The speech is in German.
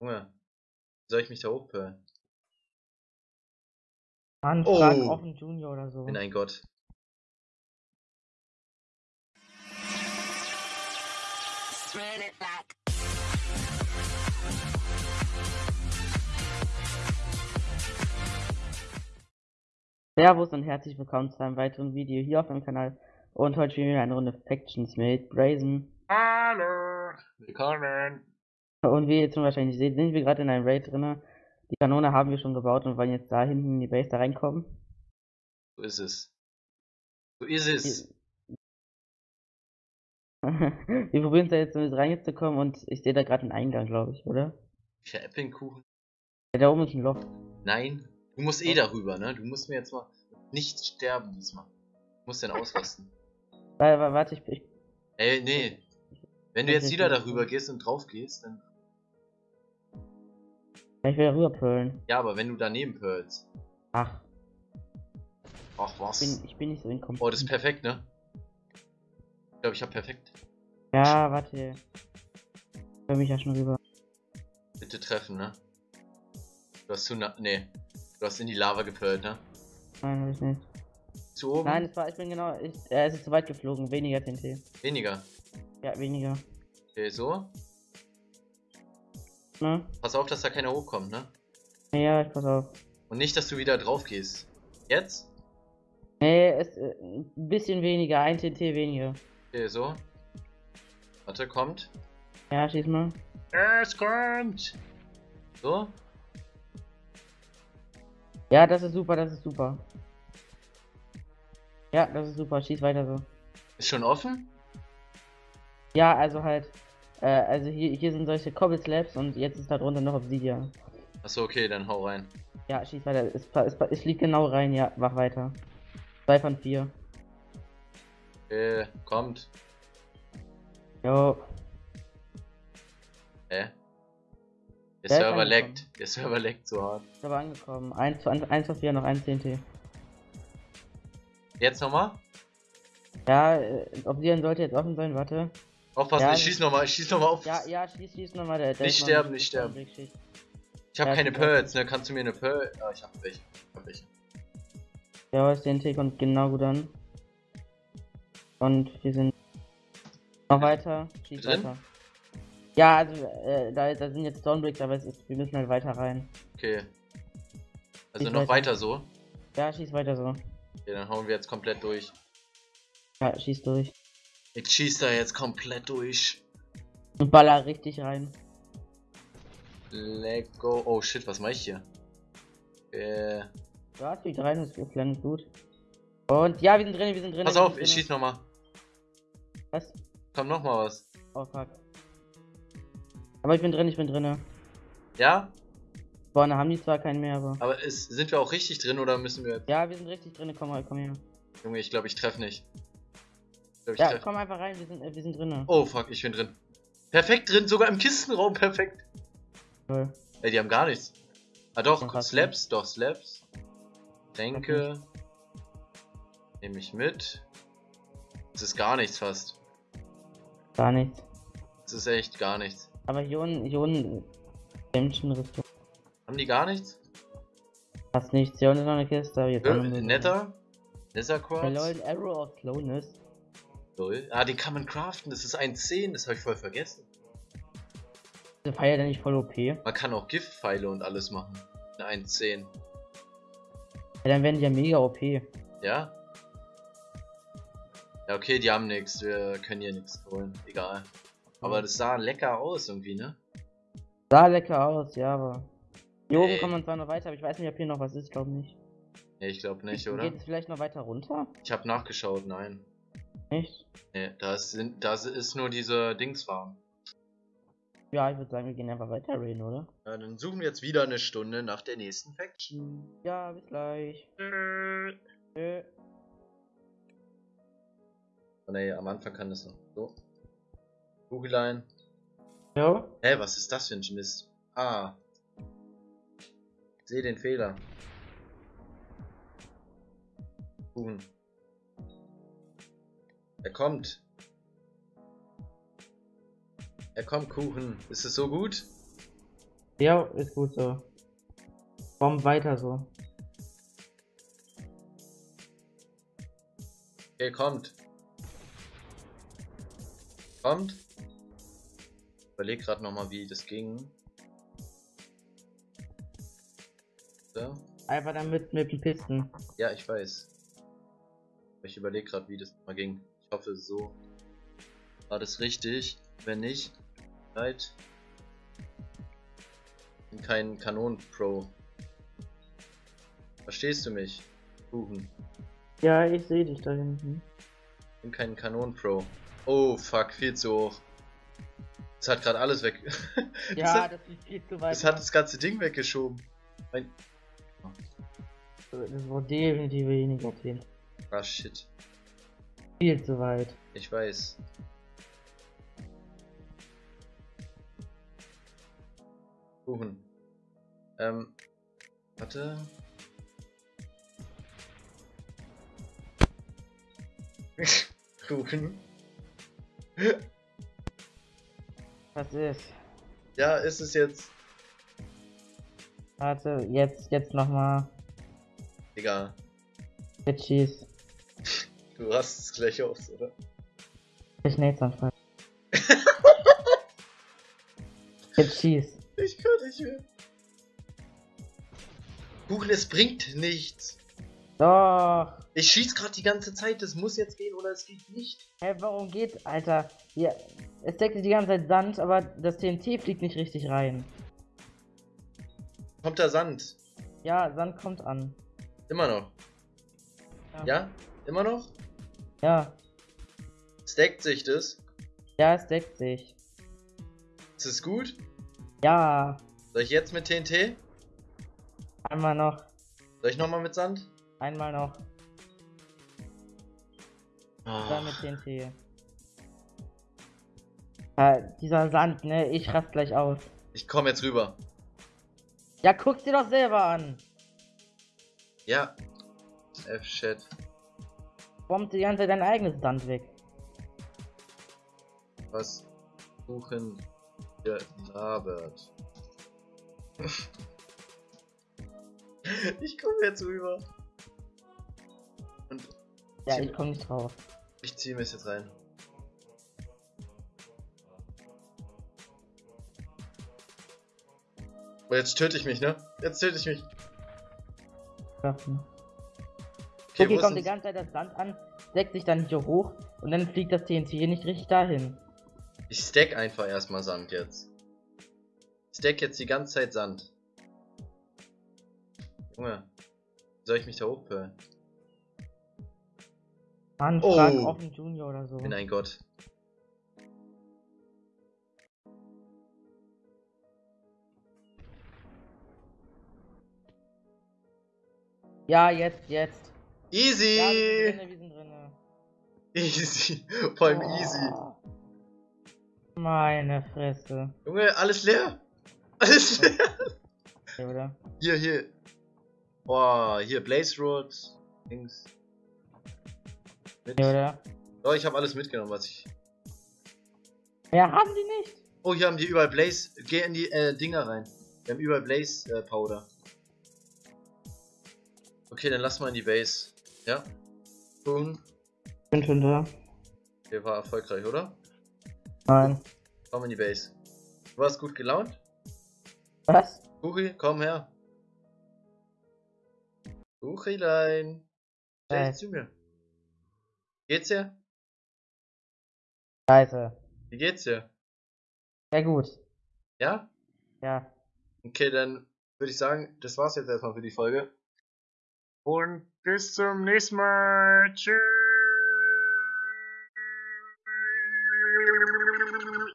Junge, wie soll ich mich da hochpölen? Anfragen Oh. offen Junior oder so. Bin ein Gott. Spread it like Servus und herzlich willkommen zu einem weiteren Video hier auf meinem Kanal. Und heute spielen wir eine Runde Factions mit Brazen. Hallo! Willkommen! Und wie ihr jetzt schon wahrscheinlich seht, sind wir gerade in einem Raid drinne. Die Kanone haben wir schon gebaut und wollen jetzt da hinten in die Base da reinkommen. So ist es. So ist es. wir probieren es da jetzt mit reinzukommen und ich sehe da gerade einen Eingang, glaube ich, oder? Für Äpfelkuchen? Ja, da oben ist ein Loch. Nein. Du musst eh darüber, ne? Du musst mir jetzt mal nicht sterben diesmal. Du musst den ausrasten. Wa- wa- Warte, ich, ich Ey, nee. Wenn du jetzt wieder darüber gehst und drauf gehst, dann. ich will rüberpölen. Ja, aber wenn du daneben pearlst. Ach, Ach ich was. bin, ich bin nicht so inkompetent. Oh, das ist perfekt, ne? Ich glaube, ich hab perfekt. Ja, warte. Ich will mich ja schon rüber. Bitte treffen, ne? Du hast zu na Nee. Du hast in die Lava gepölt, ne? Nein, hab ich nicht. Zu oben? Nein, es war, ich bin genau, ich, es ist zu weit geflogen, weniger TNT. Weniger. Ja, weniger. Okay, so. Ne? Pass auf, dass da keiner hochkommt, ne? Ja, ich pass auf. Und nicht, dass du wieder drauf gehst. Jetzt? Nee, es, äh, ein bisschen weniger, ein TNT weniger. Okay, so. Warte, kommt. Ja, schieß mal. Es kommt! So? Ja, das ist super, das ist super. Ja, das ist super, schieß weiter so. Ist schon offen? Ja, also halt, äh, also hier, hier sind solche Cobble Slabs und jetzt ist da drunter noch Obsidian. Achso, okay, dann hau rein. Ja, schieß weiter, es, es, es fliegt genau rein, ja, mach weiter. Zwei von vier. Okay, kommt. Jo, Hä? Der Der Server leckt. Der Server leckt so hart. ist aber angekommen. Eins zu, eins von vier, noch ein TNT. Jetzt nochmal? Ja, äh, Obsidian sollte jetzt offen sein, warte. Aufpassen, Ja, ich schieß nochmal, ich schieß nochmal auf. Ja, ja, schieß, schieß nochmal. Der, der Nicht sterben, nicht sterben. Ich habe Ja, keine Pearls, ne? Kannst du mir eine Pearl. Ah, ich hab welche. Ich hab welche. Ja, das TNT kommt genau gut an. Und wir sind noch weiter. Schieß Drin? weiter. Ja, also äh, da, da sind jetzt Stonebricks, aber es ist, wir müssen halt weiter rein. Okay. Also Ich noch weiter. weiter so. Ja, schieß weiter so. Okay, dann hauen wir jetzt komplett durch. Ja, schieß durch. Ich schieß da jetzt komplett durch. Und baller richtig rein. Let go. Oh shit, was mach ich hier? Äh, Ja, fliegt rein, das ist gut. Und ja, wir sind drin, wir sind drin. pass auf, ich schieß nochmal. Was? Kommt noch mal was. Oh fuck. Aber ich bin drin, ich bin drin. Ja? Vorne haben die zwar keinen mehr, aber. Aber ist, sind wir auch richtig drin oder müssen wir. Ja, wir sind richtig drin, komm mal, komm her. Junge, ich glaube, ich treffe nicht. Ja, treff. komm einfach rein, wir sind, äh, wir sind drin. Oh fuck, ich bin drin. Perfekt drin, sogar im Kistenraum, perfekt. Toll. Ey, die haben gar nichts. Ah doch, Slaps, doch, Slaps. Tränke. Nehme ich mit. Das ist gar nichts fast. Gar nichts. Das ist echt gar nichts. Aber hier unten, hier unten. Dämmchen Rüstung. Haben die gar nichts? Fast nichts. Hier unten ist noch eine Kiste, aber jetzt netter? Nether Quartz? Arrow of Slowness. Lol. Ah, den kann man craften, das ist 1.10, das habe ich voll vergessen. Diese Feier denn nicht voll OP? Ja, Man kann auch Giftpfeile und alles machen. Eine 1.10. dann werden die ja mega OP. Ja? Ja, okay, die haben nichts, wir können hier nichts holen. Egal. Aber das sah lecker aus irgendwie, ne? Sah lecker aus, ja, aber. Hier oben kommt man zwar noch weiter, aber ich weiß nicht, ob hier noch was ist, glaube nicht. Nee, ich glaube nicht, oder? Geht es vielleicht noch weiter runter? Ich habe nachgeschaut, nein. Nicht? Nee, das sind, das ist nur diese Dingsfarm. Ja, ich würde sagen, wir gehen einfach weiter raiden, oder? Ja, dann suchen wir jetzt wieder eine Stunde nach der nächsten Faction. Ja, bis gleich. Tschö. Oh nee, am Anfang kann das noch. So. Kugellein. Jo? Hä, was ist das für ein Mist? Ah. Ich sehe den Fehler. Kuchen. Er kommt. Er kommt, Kuchen. Ist es so gut? Ja, ist gut so. Bomb weiter so. Okay, kommt. Kommt. Überleg gerade nochmal, wie das ging. So. Einfach damit mit den Pisten. Ja, ich weiß. Ich überlege gerade, wie das mal ging. Ich hoffe, so war das richtig. Wenn nicht, leid. Bin kein Kanon-Pro. Verstehst du mich? Kuchen. Ja, ich sehe dich da hinten. Bin kein Kanon-Pro. Oh, fuck, viel zu hoch. Das hat gerade alles weg. das, Ja, hat, das ist viel zu weit. das hat das ganze Ding weggeschoben. Mein, das war definitiv weniger 10. ah, shit. Viel zu weit. Ich weiß. Kuchen. Ähm, warte. Kuchen. Was ist? Ja, ist es jetzt. Warte, jetzt, jetzt nochmal. Egal. Jetzt schieß. Du hast es gleich aus, oder? Ich Netzanfall. jetzt schieß. Ich kann nicht mehr. Kuchen, es bringt nichts. Doch. Ich schieß gerade die ganze Zeit, das muss jetzt gehen oder es geht nicht. Hä, warum geht, Alter? Ja, es deckt sich die ganze Zeit Sand, aber das TNT fliegt nicht richtig rein. Kommt da Sand? Ja, Sand kommt an. Immer noch. Ja. Ja? Immer noch? Ja, Stackt sich das? ja, es deckt sich. Ist es gut? Ja, Soll ich jetzt mit TNT? einmal noch, Soll ich nochmal mit Sand? einmal noch, Oh, dann mit TNT. Ja, dieser Sand, ne, ich raste gleich aus. ich komme jetzt rüber. Ja, guck's dir doch selber an. Ja. F-Chat. Bombt die ganze Zeit dein eigenes Sand weg. Was Kuchen gelabert. ich komme jetzt rüber. Und Ja, ich komm nicht drauf. ich ziehe mir es jetzt rein. Oh, jetzt töte ich mich, ne? Jetzt töte ich mich. Schaffen. Okay, Okay, wo kommt die ganze Zeit das Sand an, deckt sich dann hier hoch und dann fliegt das TNT hier nicht richtig dahin. Ich stack einfach erstmal Sand jetzt. Ich stack jetzt die ganze Zeit Sand. Junge, wie soll ich mich da hochpölen? Mann, Oh. frag offen Junior oder so. Bin ein Gott. Ja, jetzt, jetzt. Easy! Ja, wir sind drinne, wir sind drinne. easy! Vor allem Oh. easy. Meine Fresse. Junge, alles leer! Alles leer! Ja, oder? Hier, hier. Boah, hier Blaze Road. Dings. Mit. Ja, oder? Oh, ich habe alles mitgenommen, was ich. Ja, haben die nicht. Oh, hier haben die überall Blaze. Geh in die äh, Dinger rein. Wir haben überall Blaze äh, Powder. Okay, dann lass mal in die Base. Ja? Boom. Bin schon da. Der war erfolgreich, oder? Nein. Komm in die Base. Du warst gut gelaunt? Was? Kuchi, komm her. Kuchilein. Stell dich zu mir. Geht's dir? Scheiße. Wie geht's dir? Ja, gut. Ja? Ja. Okay, dann würde ich sagen, das war's jetzt erstmal für die Folge. Und bis zum nächsten Mal. Tschüss.